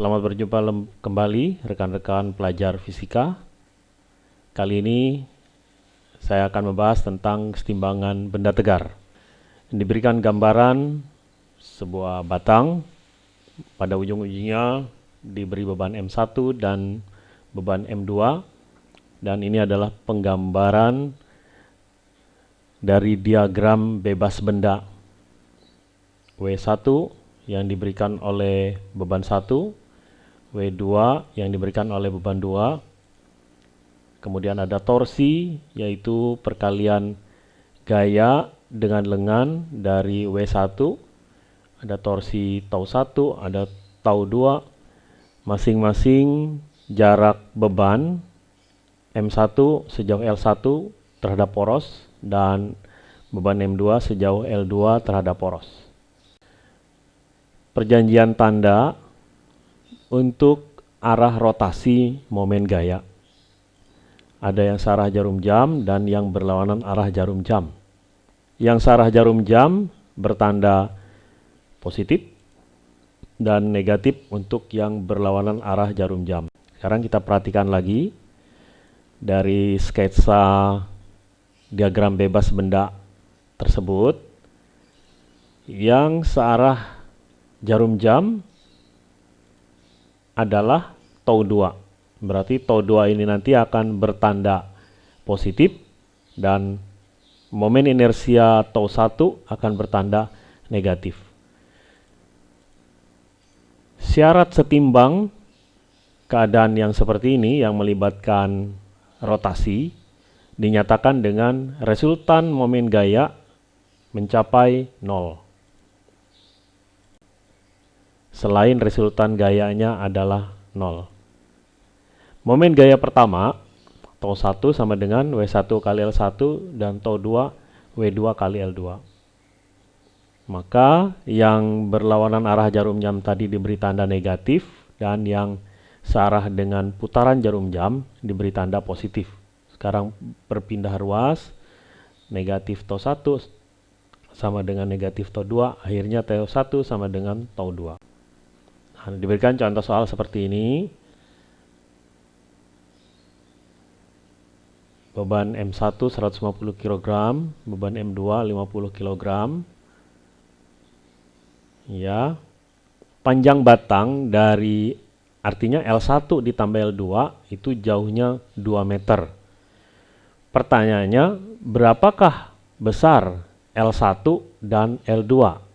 Selamat berjumpa kembali rekan-rekan pelajar fisika. Kali ini saya akan membahas tentang kesetimbangan benda tegar. Diberikan gambaran sebuah batang pada ujung-ujungnya diberi beban M1 dan beban M2 dan ini adalah penggambaran dari diagram bebas benda W1 yang diberikan oleh beban 1, W2 yang diberikan oleh beban 2, kemudian ada torsi yaitu perkalian gaya dengan lengan dari W1, ada torsi tau 1, ada tau 2, masing-masing jarak beban M1 sejauh L1 terhadap poros dan beban M2 sejauh L2 terhadap poros. Perjanjian tanda untuk arah rotasi momen gaya. Ada yang searah jarum jam dan yang berlawanan arah jarum jam. Yang searah jarum jam bertanda positif dan negatif untuk yang berlawanan arah jarum jam. Sekarang kita perhatikan lagi dari sketsa diagram bebas benda tersebut yang searah jarum jam adalah tau 2. Berarti tau 2 ini nanti akan bertanda positif dan momen inersia tau 1 akan bertanda negatif. Syarat setimbang keadaan yang seperti ini yang melibatkan rotasi dinyatakan dengan resultan momen gaya mencapai 0 selain resultan gayanya adalah 0. Momen gaya pertama, tau 1 sama dengan W1 kali L1 dan tau 2 W2 kali L2. Maka yang berlawanan arah jarum jam tadi diberi tanda negatif dan yang searah dengan putaran jarum jam diberi tanda positif. Sekarang berpindah ruas, negatif tau 1 sama dengan negatif tau 2, akhirnya tau 1 sama dengan tau 2. Nah, diberikan contoh soal seperti ini. Beban M1 150 kg, beban M2 50 kg. Ya. Panjang batang dari artinya L1 ditambah L2 itu jauhnya 2 meter. Pertanyaannya, berapakah besar L1 dan L2?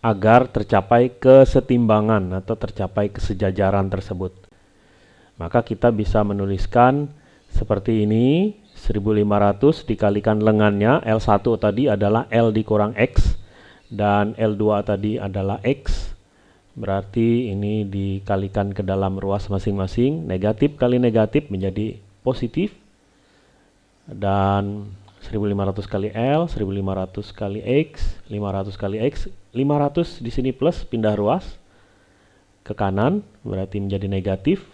Agar tercapai kesetimbangan atau tercapai kesejajaran tersebut. Maka kita bisa menuliskan seperti ini, 1500 dikalikan lengannya, L1 tadi adalah L dikurang X, dan L2 tadi adalah X, berarti ini dikalikan ke dalam ruas masing-masing, negatif kali negatif menjadi positif, dan 1500 kali L, 1500 kali X, 500 kali X, 500 di sini plus pindah ruas ke kanan berarti menjadi negatif.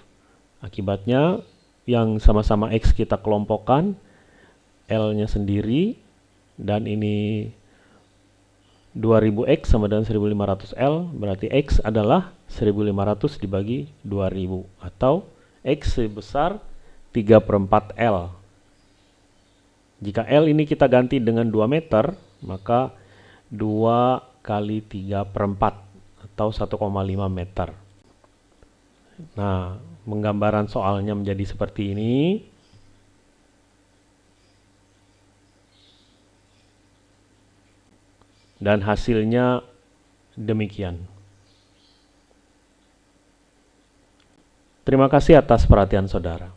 Akibatnya yang sama-sama X kita kelompokkan L-nya sendiri dan ini 2000X sama dengan 1500L berarti X adalah 1500 dibagi 2000 atau X sebesar 3 per 4 L jika L ini kita ganti dengan 2 meter, maka 2 kali 3 per 4 atau 1,5 meter. Nah, penggambaran soalnya menjadi seperti ini. Dan hasilnya demikian. Terima kasih atas perhatian saudara.